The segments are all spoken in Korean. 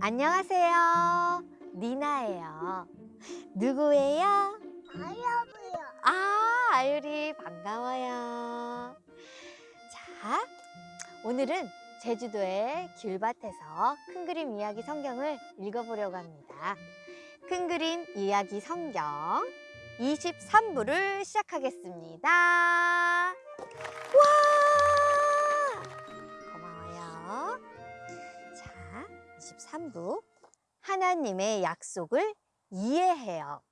안녕하세요. 니나예요. 누구예요? 아야부요. 아, 아유리 반가워요. 자, 오늘은 제주도의 귤밭에서 큰 그림 이야기 성경을 읽어보려고 합니다. 큰 그림 이야기 성경 23부를 시작하겠습니다. 와! 23부. 하나님의 약속을 이해해요.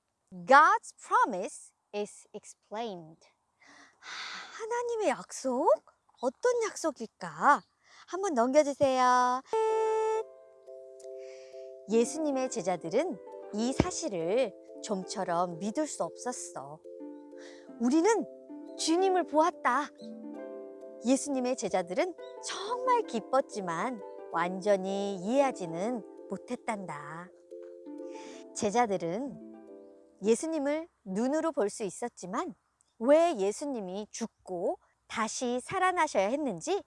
God's promise is explained. 하, 하나님의 약속? 어떤 약속일까? 한번 넘겨주세요. 예수님의 제자들은 이 사실을 좀처럼 믿을 수 없었어. 우리는 주님을 보았다. 예수님의 제자들은 정말 기뻤지만 완전히 이해하지는 못했단다. 제자들은 예수님을 눈으로 볼 수 있었지만 왜 예수님이 죽고 다시 살아나셔야 했는지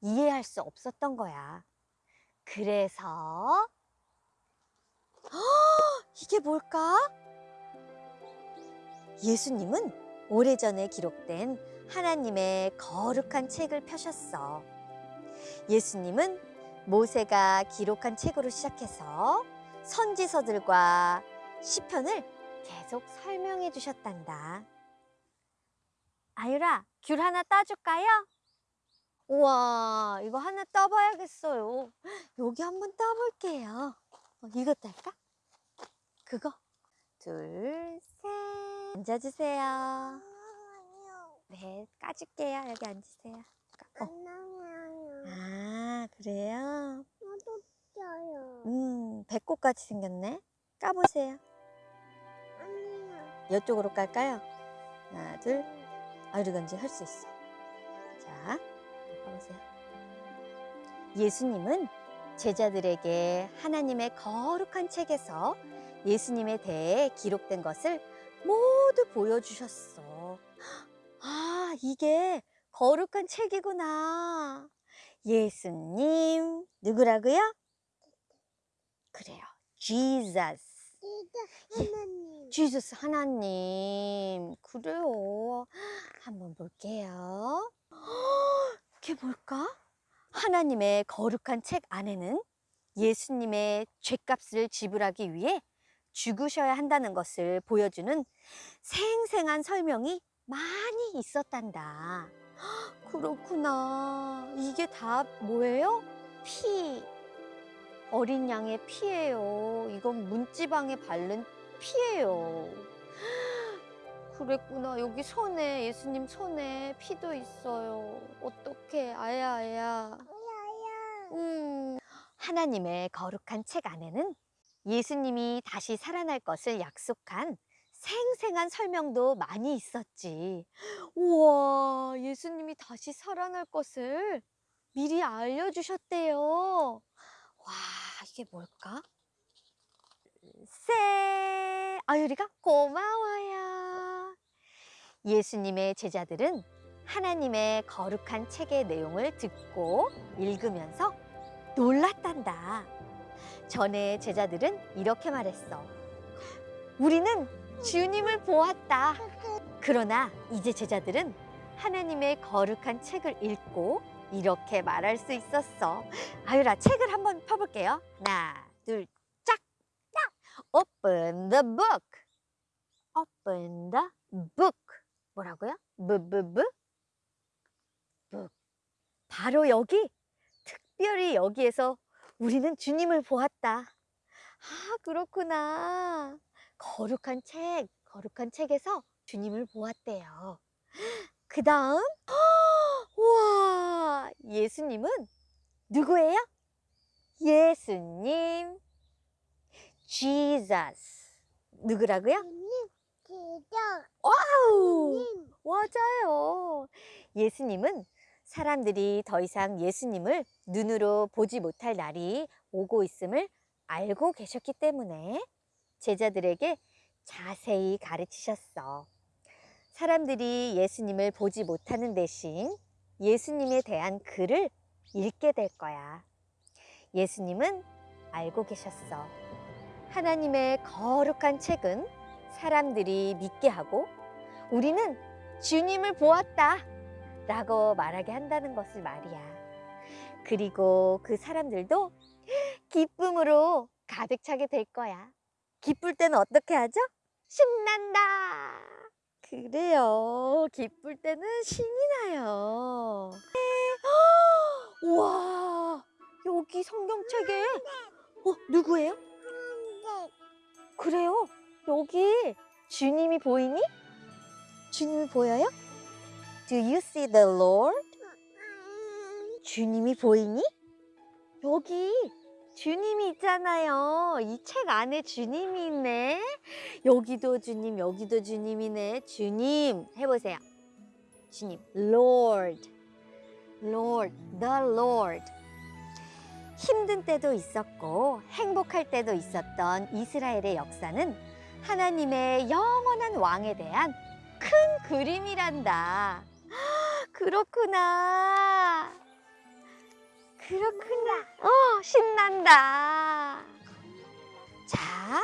이해할 수 없었던 거야. 그래서 헉, 이게 뭘까? 예수님은 오래전에 기록된 하나님의 거룩한 책을 펴셨어. 예수님은 모세가 기록한 책으로 시작해서 선지서들과 시편을 계속 설명해 주셨단다. 아유라, 귤 하나 따줄까요? 우와, 이거 하나 따봐야겠어요. 여기 한번 따볼게요. 어, 이거 딸까? 그거? 둘, 셋. 앉아주세요. 아니요. 네, 까줄게요. 여기 앉으세요. 어. 아, 그래요? 나도 쪄요. 음, 배꼽같이 생겼네. 까보세요. 아니요. 이쪽으로 깔까요? 하나, 둘. 아유리건지 할 수 있어. 자, 까보세요. 예수님은 제자들에게 하나님의 거룩한 책에서 예수님에 대해 기록된 것을 모두 보여주셨어. 아, 이게 거룩한 책이구나. 예수님, 누구라고요? 그래요. Jesus. 진짜 하나님. 지저스 하나님. 그래요. 한번 볼게요. 이게 뭘까? 하나님의 거룩한 책 안에는 예수님의 죄값을 지불하기 위해 죽으셔야 한다는 것을 보여주는 생생한 설명이 많이 있었단다. 그렇구나. 이게 다 뭐예요? 피. 어린 양의 피예요. 이건 문지방에 바른 피예요. 그랬구나. 여기 손에 예수님 손에 피도 있어요. 어떡해. 아야 아야. 아야야. 음. 하나님의 거룩한 책 안에는 예수님이 다시 살아날 것을 약속한 생생한 설명도 많이 있었지. 우와, 예수님이 다시 살아날 것을 미리 알려주셨대요. 와, 이게 뭘까? 세, 아유리가 고마워요. 예수님의 제자들은 하나님의 거룩한 책의 내용을 듣고 읽으면서 놀랐단다. 전에 제자들은 이렇게 말했어. 우리는 주님을 보았다. 그러나 이제 제자들은 하나님의 거룩한 책을 읽고 이렇게 말할 수 있었어. 아유라, 책을 한번 펴볼게요. 하나, 둘, 짝! 짝! Open the book. Open the book. 뭐라고요? 부부부? book. 바로 여기, 특별히 여기에서 우리는 주님을 보았다. 아, 그렇구나. 거룩한 책, 거룩한 책에서 주님을 보았대요. 그 다음, 우와, 예수님은 누구예요? 예수님, Jesus. 누구라고요? 와우! 맞아요. 예수님은 사람들이 더 이상 예수님을 눈으로 보지 못할 날이 오고 있음을 알고 계셨기 때문에 제자들에게 자세히 가르치셨어. 사람들이 예수님을 보지 못하는 대신 예수님에 대한 글을 읽게 될 거야. 예수님은 알고 계셨어. 하나님의 거룩한 책은 사람들이 믿게 하고 우리는 주님을 보았다 라고 말하게 한다는 것을 말이야. 그리고 그 사람들도 기쁨으로 가득 차게 될 거야. 기쁠 때는 어떻게 하죠? 신난다. 그래요. 기쁠 때는 신이 나요. 네. 우와, 여기 성경책에 어, 누구예요? 그래요. 여기 주님이 보이니? 주님이 보여요? Do you see the Lord? 주님이 보이니? 여기 주님이 있잖아요. 이 책 안에 주님이 있네. 여기도 주님, 여기도 주님이네. 주님 해보세요. 주님, Lord, Lord, the Lord. 힘든 때도 있었고 행복할 때도 있었던 이스라엘의 역사는 하나님의 영원한 왕에 대한 큰 그림이란다. 그렇구나. 그렇구나. 어, 신난다. 자.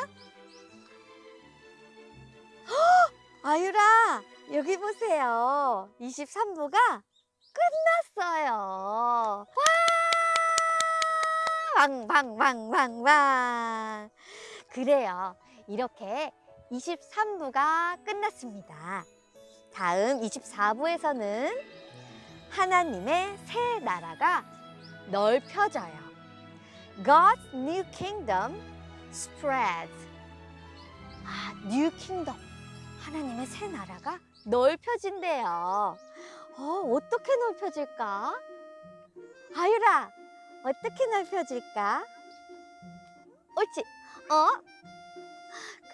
헉, 아유라, 여기 보세요. 23부가 끝났어요. 와! 방방방방방. 그래요. 이렇게 23부가 끝났습니다. 다음 24부에서는 하나님의 새 나라가 넓혀져요. God's new kingdom spreads. 아, new kingdom. 하나님의 새 나라가 넓혀진대요. 어, 어떻게 넓혀질까? 아유라, 어떻게 넓혀질까? 옳지. 어?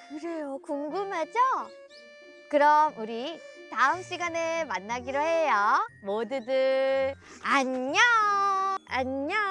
그래요. 궁금하죠? 그럼 우리 다음 시간에 만나기로 해요. 모두들 안녕. 안녕.